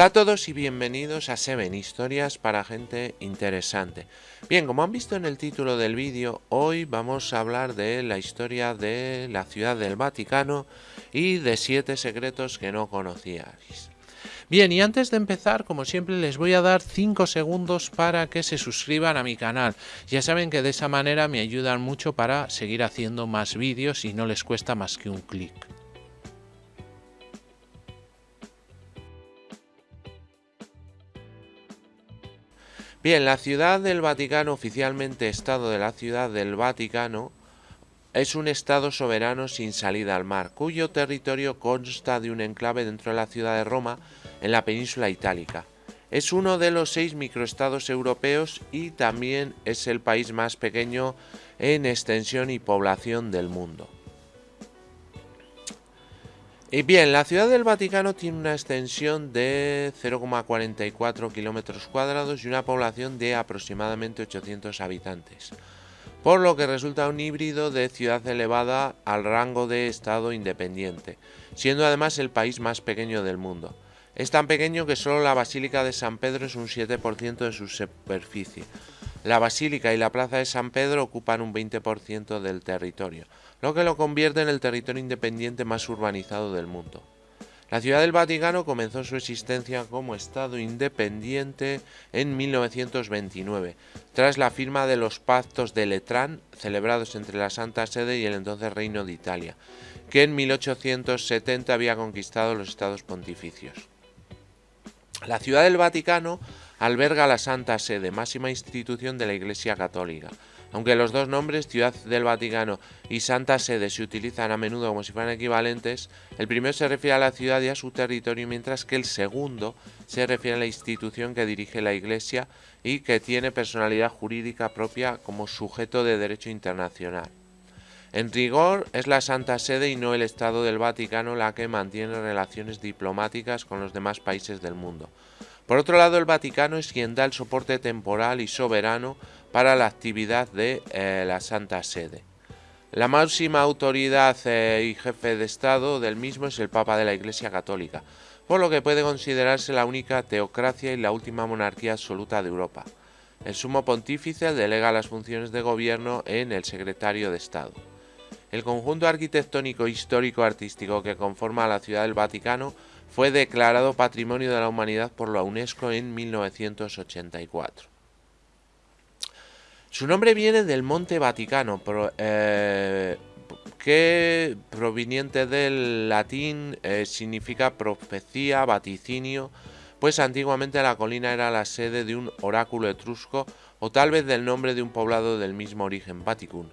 Hola a todos y bienvenidos a Seven Historias para gente interesante. Bien, como han visto en el título del vídeo, hoy vamos a hablar de la historia de la ciudad del Vaticano y de siete secretos que no conocíais. Bien, y antes de empezar, como siempre, les voy a dar 5 segundos para que se suscriban a mi canal. Ya saben que de esa manera me ayudan mucho para seguir haciendo más vídeos y no les cuesta más que un clic. Bien, la Ciudad del Vaticano, oficialmente Estado de la Ciudad del Vaticano, es un Estado soberano sin salida al mar, cuyo territorio consta de un enclave dentro de la ciudad de Roma, en la península itálica. Es uno de los seis microestados europeos y también es el país más pequeño en extensión y población del mundo. Y bien, la Ciudad del Vaticano tiene una extensión de 0,44 kilómetros cuadrados y una población de aproximadamente 800 habitantes, por lo que resulta un híbrido de ciudad elevada al rango de Estado independiente, siendo además el país más pequeño del mundo. Es tan pequeño que solo la Basílica de San Pedro es un 7% de su superficie. La Basílica y la Plaza de San Pedro ocupan un 20% del territorio lo que lo convierte en el territorio independiente más urbanizado del mundo. La Ciudad del Vaticano comenzó su existencia como Estado independiente en 1929, tras la firma de los pactos de Letrán celebrados entre la Santa Sede y el entonces Reino de Italia, que en 1870 había conquistado los estados pontificios. La Ciudad del Vaticano alberga la Santa Sede, máxima institución de la Iglesia Católica, aunque los dos nombres, Ciudad del Vaticano y Santa Sede, se utilizan a menudo como si fueran equivalentes, el primero se refiere a la ciudad y a su territorio, mientras que el segundo se refiere a la institución que dirige la Iglesia y que tiene personalidad jurídica propia como sujeto de derecho internacional. En rigor, es la Santa Sede y no el Estado del Vaticano la que mantiene relaciones diplomáticas con los demás países del mundo. Por otro lado, el Vaticano es quien da el soporte temporal y soberano para la actividad de eh, la Santa Sede. La máxima autoridad eh, y jefe de Estado del mismo es el Papa de la Iglesia Católica, por lo que puede considerarse la única teocracia y la última monarquía absoluta de Europa. El sumo pontífice delega las funciones de gobierno en el secretario de Estado. El conjunto arquitectónico histórico artístico que conforma la ciudad del Vaticano fue declarado Patrimonio de la Humanidad por la UNESCO en 1984. Su nombre viene del Monte Vaticano, eh, que proveniente del latín eh, significa profecía, vaticinio, pues antiguamente la colina era la sede de un oráculo etrusco o tal vez del nombre de un poblado del mismo origen, Vaticum.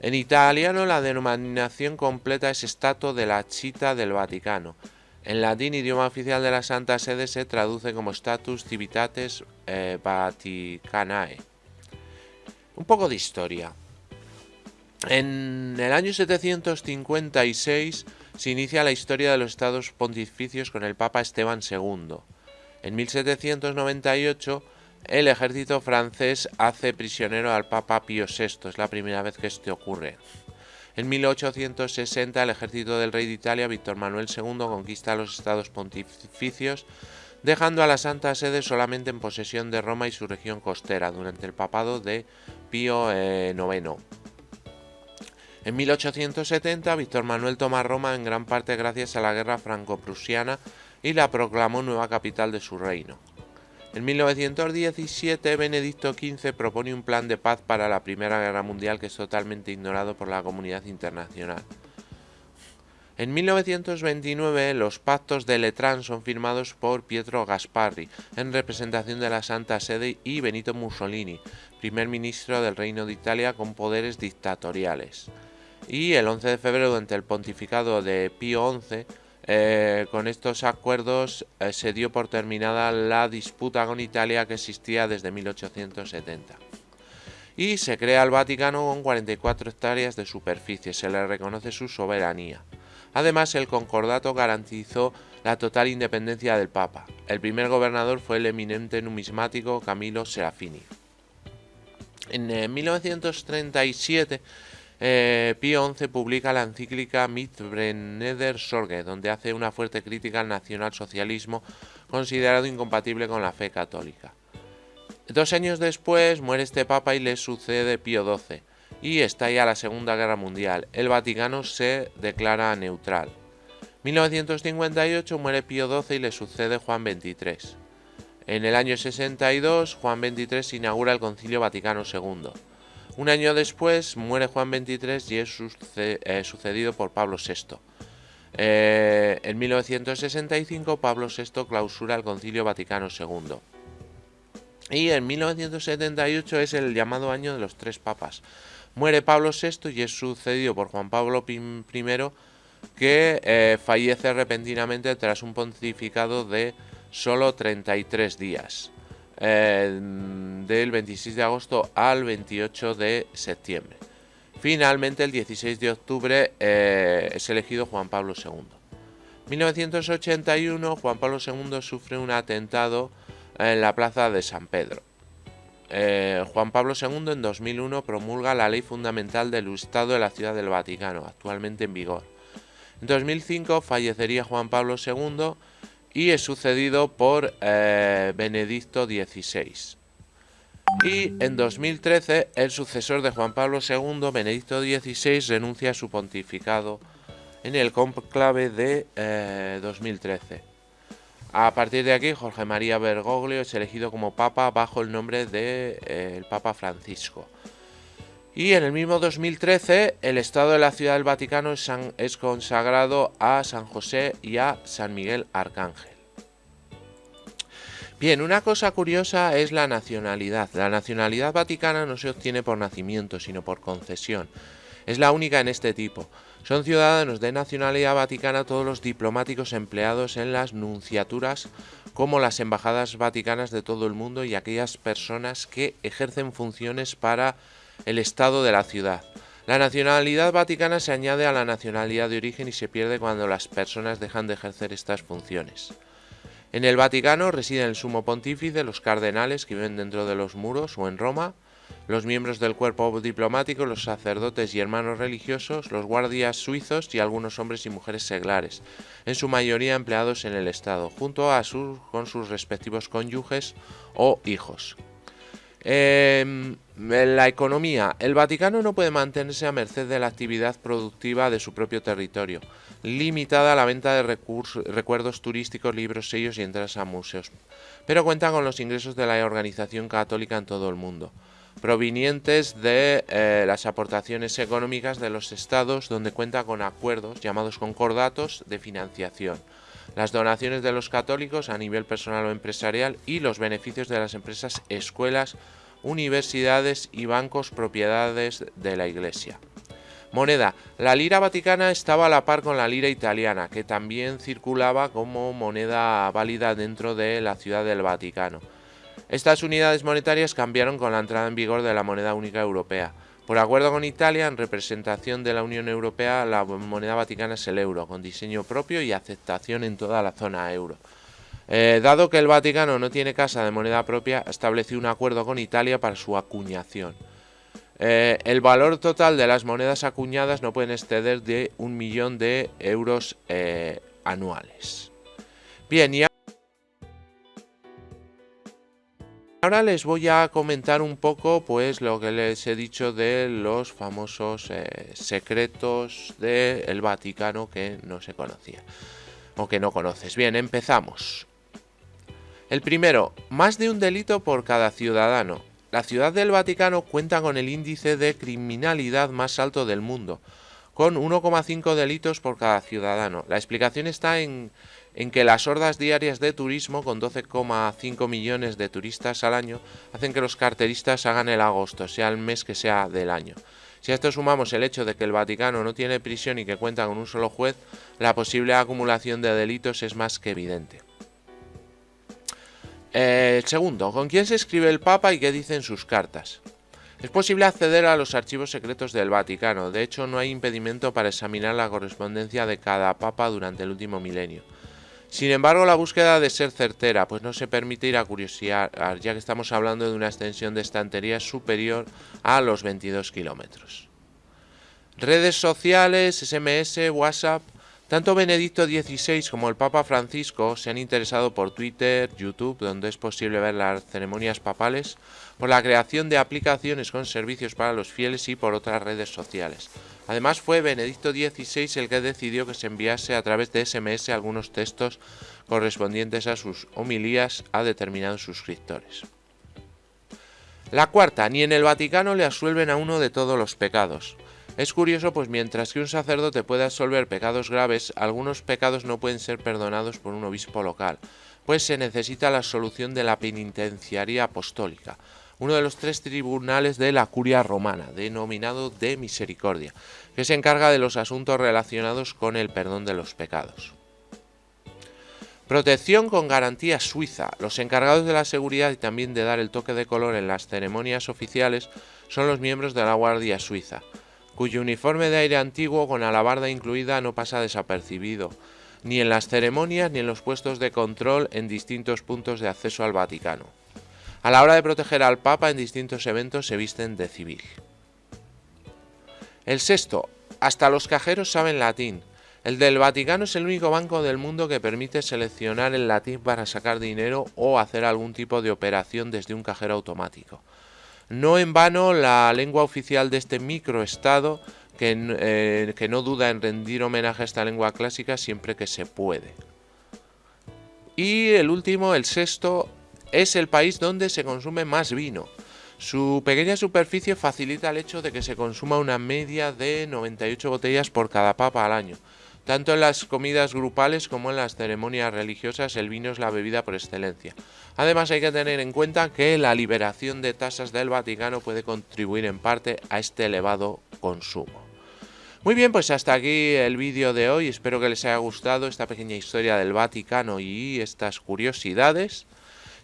En italiano la denominación completa es Stato de la Città del Vaticano. En latín, idioma oficial de la Santa Sede, se traduce como Status Civitates eh, Vaticanae. Un poco de historia. En el año 756 se inicia la historia de los estados pontificios con el Papa Esteban II. En 1798 el ejército francés hace prisionero al Papa Pío VI, es la primera vez que esto ocurre. En 1860 el ejército del rey de Italia, Víctor Manuel II, conquista los estados pontificios dejando a la Santa Sede solamente en posesión de Roma y su región costera durante el papado de Pío IX. Eh, en 1870, Víctor Manuel toma Roma en gran parte gracias a la guerra franco-prusiana y la proclamó nueva capital de su reino. En 1917, Benedicto XV propone un plan de paz para la Primera Guerra Mundial que es totalmente ignorado por la comunidad internacional. En 1929 los pactos de Letrán son firmados por Pietro Gasparri en representación de la Santa Sede y Benito Mussolini, primer ministro del Reino de Italia con poderes dictatoriales. Y el 11 de febrero, durante el pontificado de Pío XI, eh, con estos acuerdos eh, se dio por terminada la disputa con Italia que existía desde 1870 y se crea el Vaticano con 44 hectáreas de superficie, se le reconoce su soberanía. Además, el concordato garantizó la total independencia del Papa. El primer gobernador fue el eminente numismático Camilo Serafini. En 1937, eh, Pío XI publica la encíclica Mitbrenner Sorge, donde hace una fuerte crítica al nacionalsocialismo considerado incompatible con la fe católica. Dos años después muere este papa y le sucede Pío XII, y estalla la Segunda Guerra Mundial. El Vaticano se declara neutral. 1958 muere Pío XII y le sucede Juan XXIII. En el año 62, Juan XXIII inaugura el Concilio Vaticano II. Un año después muere Juan XXIII y es eh, sucedido por Pablo VI. Eh, en 1965 Pablo VI clausura el Concilio Vaticano II. Y en 1978 es el llamado año de los tres papas. Muere Pablo VI y es sucedido por Juan Pablo I que eh, fallece repentinamente tras un pontificado de solo 33 días. Eh, del 26 de agosto al 28 de septiembre. Finalmente, el 16 de octubre eh, es elegido Juan Pablo II. 1981, Juan Pablo II sufre un atentado en la plaza de San Pedro. Eh, Juan Pablo II en 2001 promulga la ley fundamental del Estado de la Ciudad del Vaticano, actualmente en vigor. En 2005 fallecería Juan Pablo II y es sucedido por eh, Benedicto XVI. Y en 2013 el sucesor de Juan Pablo II, Benedicto XVI, renuncia a su pontificado en el conclave de 2013. Eh, a partir de aquí, Jorge María Bergoglio es elegido como papa bajo el nombre de eh, el Papa Francisco. Y en el mismo 2013, el Estado de la Ciudad del Vaticano es, consagrado a San José y a San Miguel Arcángel. Bien, una cosa curiosa es la nacionalidad. La nacionalidad vaticana no se obtiene por nacimiento, sino por concesión. Es la única en este tipo. Son ciudadanos de nacionalidad vaticana todos los diplomáticos empleados en las nunciaturas como las embajadas vaticanas de todo el mundo y aquellas personas que ejercen funciones para el Estado de la ciudad. La nacionalidad vaticana se añade a la nacionalidad de origen y se pierde cuando las personas dejan de ejercer estas funciones. En el Vaticano residen el sumo pontífice, los cardenales que viven dentro de los muros o en Roma, los miembros del cuerpo diplomático, los sacerdotes y hermanos religiosos, los guardias suizos y algunos hombres y mujeres seglares, en su mayoría empleados en el Estado, junto a sus, con sus respectivos cónyuges o hijos. Eh, la economía. El Vaticano no puede mantenerse a merced de la actividad productiva de su propio territorio, limitada a la venta de recuerdos turísticos, libros, sellos y entradas a museos, pero cuenta con los ingresos de la organización católica en todo el mundo, provenientes de eh, las aportaciones económicas de los estados donde cuenta con acuerdos llamados concordatos de financiación las donaciones de los católicos a nivel personal o empresarial y los beneficios de las empresas, escuelas, universidades y bancos propiedades de la Iglesia. Moneda. La lira vaticana estaba a la par con la lira italiana, que también circulaba como moneda válida dentro de la ciudad del Vaticano. Estas unidades monetarias cambiaron con la entrada en vigor de la moneda única europea. Por acuerdo con Italia, en representación de la Unión Europea, la moneda vaticana es el euro, con diseño propio y aceptación en toda la zona euro. Eh, dado que el Vaticano no tiene casa de moneda propia, estableció un acuerdo con Italia para su acuñación. Eh, el valor total de las monedas acuñadas no puede exceder de un millón de euros eh, anuales. Bien, y Ahora les voy a comentar un poco pues lo que les he dicho de los famosos secretos del Vaticano que no se conocía o que no conoces. Bien, empezamos. El primero, más de un delito por cada ciudadano. La ciudad del Vaticano cuenta con el índice de criminalidad más alto del mundo, con 1,5 delitos por cada ciudadano. La explicación está en que las hordas diarias de turismo, con 12,5 millones de turistas al año, hacen que los carteristas hagan el agosto, sea el mes que sea del año. Si a esto sumamos el hecho de que el Vaticano no tiene prisión y que cuenta con un solo juez, la posible acumulación de delitos es más que evidente. Eh, segundo, ¿con quién se escribe el Papa y qué dicen sus cartas? Es posible acceder a los archivos secretos del Vaticano, de hecho no hay impedimento para examinar la correspondencia de cada Papa durante el último milenio. Sin embargo, la búsqueda de ser certera, pues no se permite ir a curiosear, ya que estamos hablando de una extensión de estantería superior a los 22 kilómetros. Redes sociales, SMS, WhatsApp, Tanto Benedicto XVI como el Papa Francisco se han interesado por Twitter, YouTube, donde es posible ver las ceremonias papales, por la creación de aplicaciones con servicios para los fieles y por otras redes sociales. Además fue Benedicto XVI el que decidió que se enviase a través de SMS algunos textos correspondientes a sus homilías a determinados suscriptores. La cuarta, ni en el Vaticano le asuelven a uno de todos los pecados. Es curioso, pues mientras que un sacerdote puede absolver pecados graves, algunos pecados no pueden ser perdonados por un obispo local, pues se necesita la solución de la penitenciaría apostólica, uno de los tres tribunales de la curia romana, denominado de misericordia, que se encarga de los asuntos relacionados con el perdón de los pecados. Protección con garantía suiza. Los encargados de la seguridad y también de dar el toque de color en las ceremonias oficiales son los miembros de la Guardia Suiza cuyo uniforme de aire antiguo con alabarda incluida no pasa desapercibido, ni en las ceremonias ni en los puestos de control en distintos puntos de acceso al Vaticano. A la hora de proteger al Papa en distintos eventos se visten de civil. El sexto, hasta los cajeros saben latín. El del Vaticano es el único banco del mundo que permite seleccionar el latín para sacar dinero o hacer algún tipo de operación desde un cajero automático. No en vano, la lengua oficial de este microestado, que, eh, que no duda en rendir homenaje a esta lengua clásica siempre que se puede. Y el último, el sexto, es el país donde se consume más vino. Su pequeña superficie facilita el hecho de que se consuma una media de 98 botellas por cada papa al año. Tanto en las comidas grupales como en las ceremonias religiosas el vino es la bebida por excelencia. Además hay que tener en cuenta que la liberación de tasas del Vaticano puede contribuir en parte a este elevado consumo. Muy bien, pues hasta aquí el vídeo de hoy. Espero que les haya gustado esta pequeña historia del Vaticano y estas curiosidades.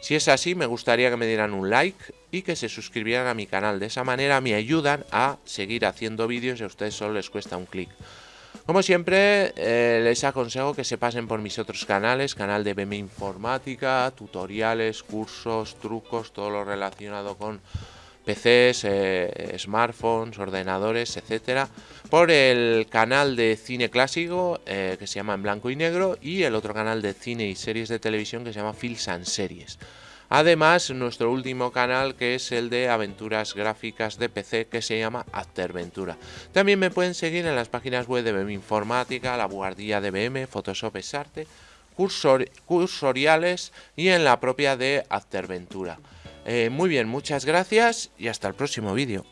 Si es así, me gustaría que me dieran un like y que se suscribieran a mi canal. De esa manera me ayudan a seguir haciendo vídeos y a ustedes solo les cuesta un clic. Como siempre, eh, les aconsejo que se pasen por mis otros canales, canal de BM Informática, tutoriales, cursos, trucos, todo lo relacionado con PCs, eh, smartphones, ordenadores, etcétera, por el canal de cine clásico eh, que se llama En Blanco y Negro y el otro canal de cine y series de televisión que se llama Films and Series. Además, nuestro último canal que es el de aventuras gráficas de PC que se llama Afterventura. También me pueden seguir en las páginas web de BM Informática, La Guardia de BM, Photoshop Arte, cursoriales y en la propia de Afterventura. Eh, muy bien, muchas gracias y hasta el próximo vídeo.